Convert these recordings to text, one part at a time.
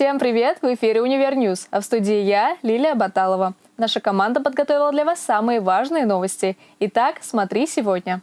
Всем привет! В эфире «Универ News», а в студии я, Лилия Баталова. Наша команда подготовила для вас самые важные новости. Итак, смотри сегодня.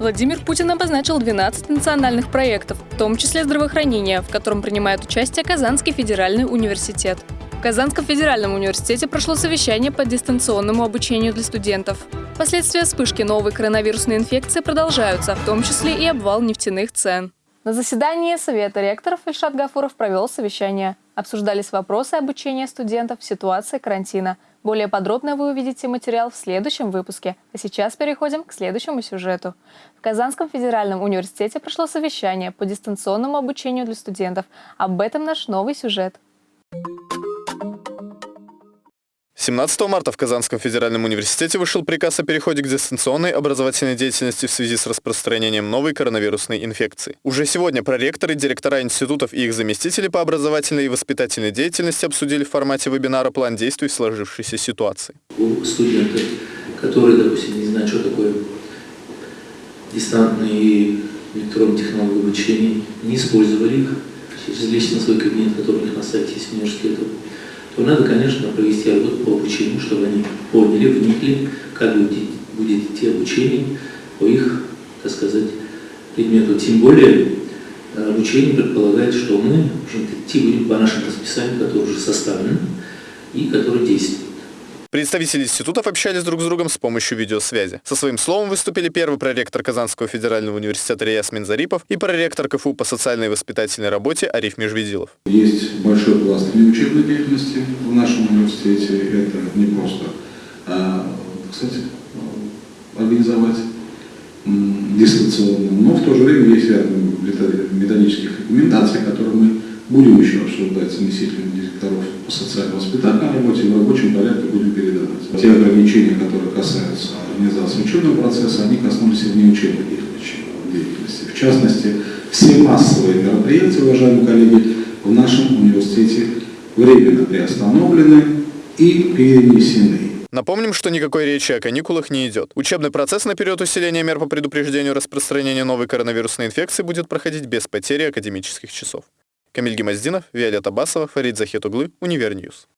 Владимир Путин обозначил 12 национальных проектов, в том числе здравоохранение, в котором принимает участие Казанский федеральный университет. В Казанском федеральном университете прошло совещание по дистанционному обучению для студентов. Последствия вспышки новой коронавирусной инфекции продолжаются, в том числе и обвал нефтяных цен. На заседании Совета ректоров Ильшат Гафуров провел совещание. Обсуждались вопросы обучения студентов в ситуации карантина. Более подробно вы увидите материал в следующем выпуске. А сейчас переходим к следующему сюжету. В Казанском федеральном университете прошло совещание по дистанционному обучению для студентов. Об этом наш новый сюжет. 17 марта в Казанском федеральном университете вышел приказ о переходе к дистанционной образовательной деятельности в связи с распространением новой коронавирусной инфекции. Уже сегодня проректоры, директора институтов и их заместители по образовательной и воспитательной деятельности обсудили в формате вебинара план действий в сложившейся ситуации. У студентов, которые, допустим, не знают, что такое дистантные и электронные технологии обучения, не использовали их через лично свой кабинет, который у них на сайте есть университета, то надо, конечно, провести работу по обучению, чтобы они поняли, вникли, как будет, идти обучение по их, так сказать, предмету. Тем более э, обучение предполагает, что мы в общем идти будем по нашим расписаниям, которые уже составлены и которые действуют. Представители институтов общались друг с другом с помощью видеосвязи. Со своим словом выступили первый проректор Казанского федерального университета Рияс Минзарипов и проректор КФУ по социальной и воспитательной работе Ариф Межведилов. Есть большой пласт учебной деятельности в нашем университете. Это не просто, а, кстати, организовать дистанционно, но в то же время есть ряд методических рекомендаций, которые мы будем еще обсуждать с заместителем директоров по социально-воспитательной работе и в рабочем порядке будем передавать. Те ограничения, которые касаются организации учебного процесса, они коснулись и внеучебной деятельности. В частности, все массовые мероприятия, уважаемые коллеги, в нашем университете временно приостановлены и перенесены. Напомним, что никакой речи о каникулах не идет. Учебный процесс на период усиления мер по предупреждению распространения новой коронавирусной инфекции будет проходить без потери академических часов. Камиль Гимаздинов, Виолетта Басова, Фарид Захетуглы, Univer News.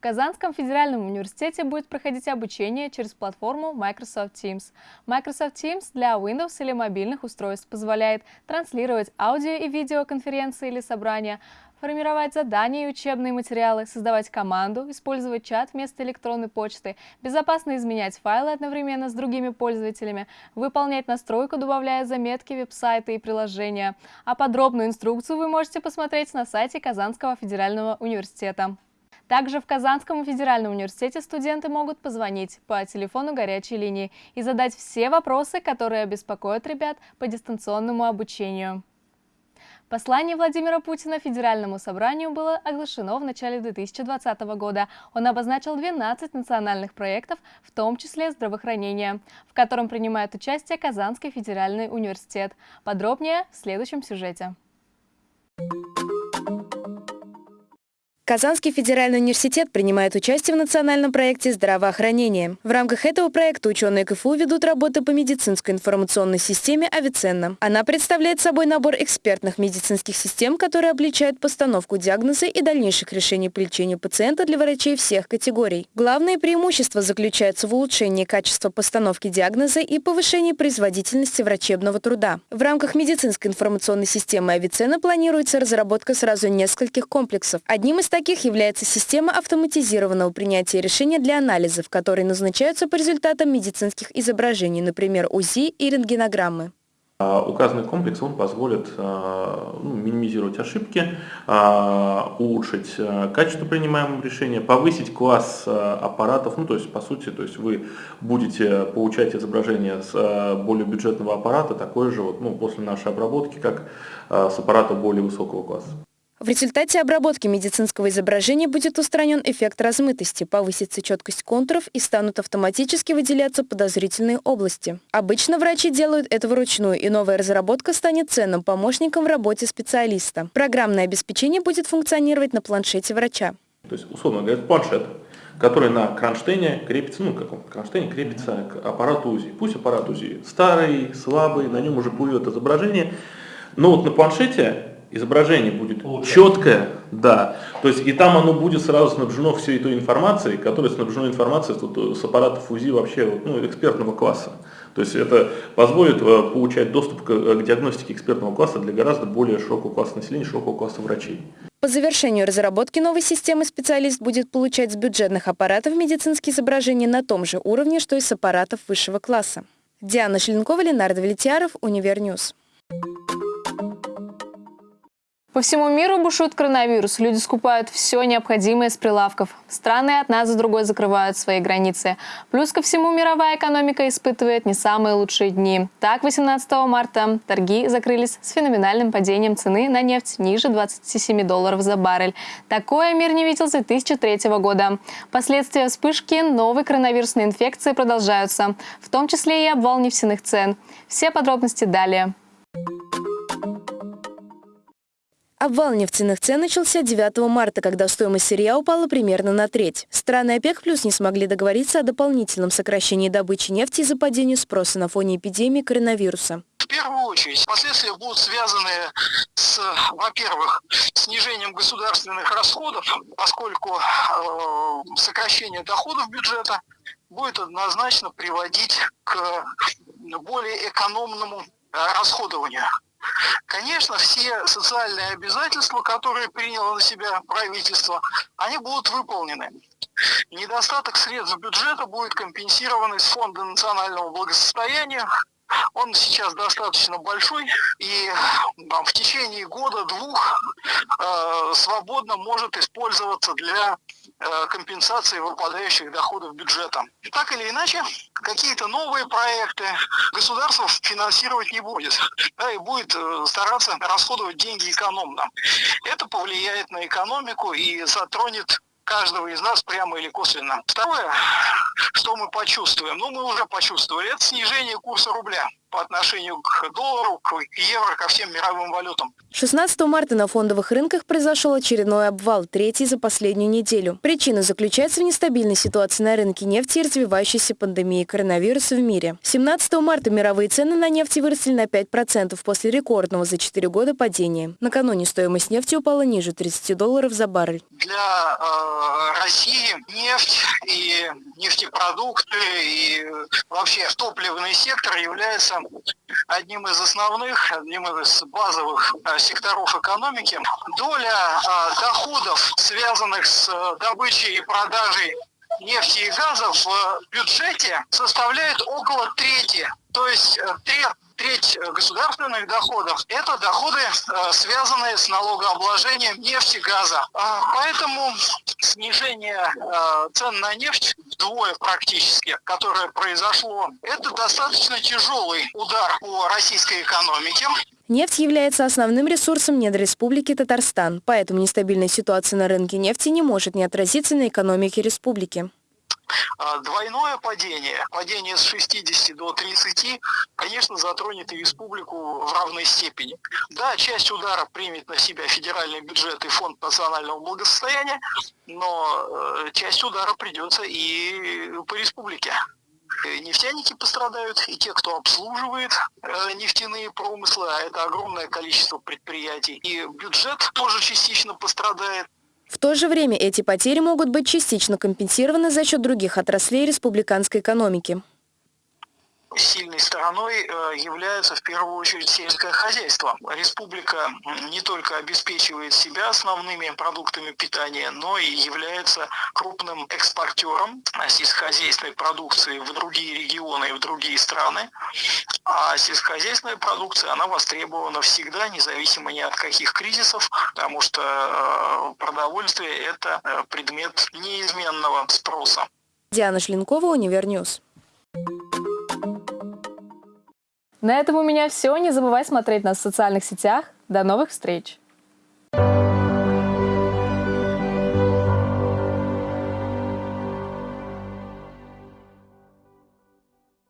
В Казанском федеральном университете будет проходить обучение через платформу Microsoft Teams. Microsoft Teams для Windows или мобильных устройств позволяет транслировать аудио и видеоконференции или собрания, формировать задания и учебные материалы, создавать команду, использовать чат вместо электронной почты, безопасно изменять файлы одновременно с другими пользователями, выполнять настройку, добавляя заметки, веб-сайты и приложения. А подробную инструкцию вы можете посмотреть на сайте Казанского федерального университета. Также в Казанском федеральном университете студенты могут позвонить по телефону горячей линии и задать все вопросы, которые беспокоят ребят по дистанционному обучению. Послание Владимира Путина Федеральному собранию было оглашено в начале 2020 года. Он обозначил 12 национальных проектов, в том числе здравоохранение, в котором принимает участие Казанский федеральный университет. Подробнее в следующем сюжете. Казанский федеральный университет принимает участие в национальном проекте здравоохранения. В рамках этого проекта ученые КФУ ведут работы по медицинской информационной системе «Авиценна». Она представляет собой набор экспертных медицинских систем, которые облегчают постановку диагноза и дальнейших решений по лечению пациента для врачей всех категорий. Главное преимущество заключается в улучшении качества постановки диагноза и повышении производительности врачебного труда. В рамках медицинской информационной системы «Авиценна» планируется разработка сразу нескольких комплексов. Одним из таких таких является система автоматизированного принятия решения для анализов, которые назначаются по результатам медицинских изображений, например, УЗИ и рентгенограммы. А, указанный комплекс он позволит а, ну, минимизировать ошибки, а, улучшить качество принимаемого решения, повысить класс аппаратов, ну то есть по сути, то есть вы будете получать изображение с более бюджетного аппарата, такое же вот, ну, после нашей обработки, как с аппарата более высокого класса. В результате обработки медицинского изображения будет устранен эффект размытости, повысится четкость контуров и станут автоматически выделяться подозрительные области. Обычно врачи делают это вручную, и новая разработка станет ценным помощником в работе специалиста. Программное обеспечение будет функционировать на планшете врача. То есть, условно говоря, планшет, который на кронштейне крепится, ну, каком кронштейне крепится к аппарату УЗИ. Пусть аппарат УЗИ старый, слабый, на нем уже плывет изображение, но вот на планшете изображение будет Лучше. четкое, да, то есть и там оно будет сразу снабжено всей той информацией, которая снабжена информацией с, с аппаратов УЗИ вообще ну, экспертного класса. То есть это позволит э, получать доступ к, э, к диагностике экспертного класса для гораздо более широкого класса населения, широкого класса врачей. По завершению разработки новой системы специалист будет получать с бюджетных аппаратов медицинские изображения на том же уровне, что и с аппаратов высшего класса. Диана Шеленкова, Ленар Давлетьяров, Univer News. По всему миру бушует коронавирус. Люди скупают все необходимое с прилавков. Страны одна за другой закрывают свои границы. Плюс ко всему мировая экономика испытывает не самые лучшие дни. Так, 18 марта торги закрылись с феноменальным падением цены на нефть ниже 27 долларов за баррель. Такое мир не видел с 2003 года. Последствия вспышки новой коронавирусной инфекции продолжаются, в том числе и обвал нефтяных цен. Все подробности далее. Обвал нефтяных цен начался 9 марта, когда стоимость сырья упала примерно на треть. Страны ОПЕК плюс не смогли договориться о дополнительном сокращении добычи нефти из-за падения спроса на фоне эпидемии коронавируса. В первую очередь последствия будут связаны с, во-первых, снижением государственных расходов, поскольку э, сокращение доходов бюджета будет однозначно приводить к более экономному э, расходованию. Конечно, все социальные обязательства, которые приняло на себя правительство, они будут выполнены. Недостаток средств бюджета будет компенсирован из Фонда национального благосостояния. Он сейчас достаточно большой и там, в течение года-двух э, свободно может использоваться для Э, компенсации выпадающих доходов бюджета. Так или иначе, какие-то новые проекты государство финансировать не будет, да, и будет э, стараться расходовать деньги экономно. Это повлияет на экономику и затронет каждого из нас прямо или косвенно. Второе, что мы почувствуем, ну мы уже почувствовали, это снижение курса рубля по отношению к доллару, к евро, ко всем мировым валютам. 16 марта на фондовых рынках произошел очередной обвал, третий за последнюю неделю. Причина заключается в нестабильной ситуации на рынке нефти и развивающейся пандемии коронавируса в мире. 17 марта мировые цены на нефть выросли на 5% после рекордного за 4 года падения. Накануне стоимость нефти упала ниже 30 долларов за баррель. Для э, России нефть и нефтепродукты и вообще топливный сектор является одним из основных, одним из базовых э, секторов экономики. Доля э, доходов, связанных с э, добычей и продажей нефти и газа в бюджете составляет около трети. То есть треть треть государственных доходов – это доходы, связанные с налогообложением нефти, газа. А, поэтому снижение цен на нефть вдвое практически, которое произошло, это достаточно тяжелый удар по российской экономике. Нефть является основным ресурсом недр Республики Татарстан, поэтому нестабильная ситуация на рынке нефти не может не отразиться на экономике республики. А, двойное падение, падение с 60 до 30, конечно, затронет и республику в равной степени. Да, часть удара примет на себя федеральный бюджет и фонд национального благосостояния, но э, часть удара придется и по республике. Нефтяники пострадают, и те, кто обслуживает э, нефтяные промыслы, а это огромное количество предприятий. И бюджет тоже частично пострадает. В то же время эти потери могут быть частично компенсированы за счет других отраслей республиканской экономики. Сильной стороной э, является в первую очередь сельское хозяйство. Республика не только обеспечивает себя основными продуктами питания, но и является крупным экспортером сельскохозяйственной продукции в другие регионы и в другие страны. А сельскохозяйственная продукция, она востребована всегда, независимо ни от каких кризисов, потому что э, продовольствие – это э, предмет неизменного спроса. Диана Шлинкова, Univer News. На этом у меня все. Не забывай смотреть нас в социальных сетях. До новых встреч!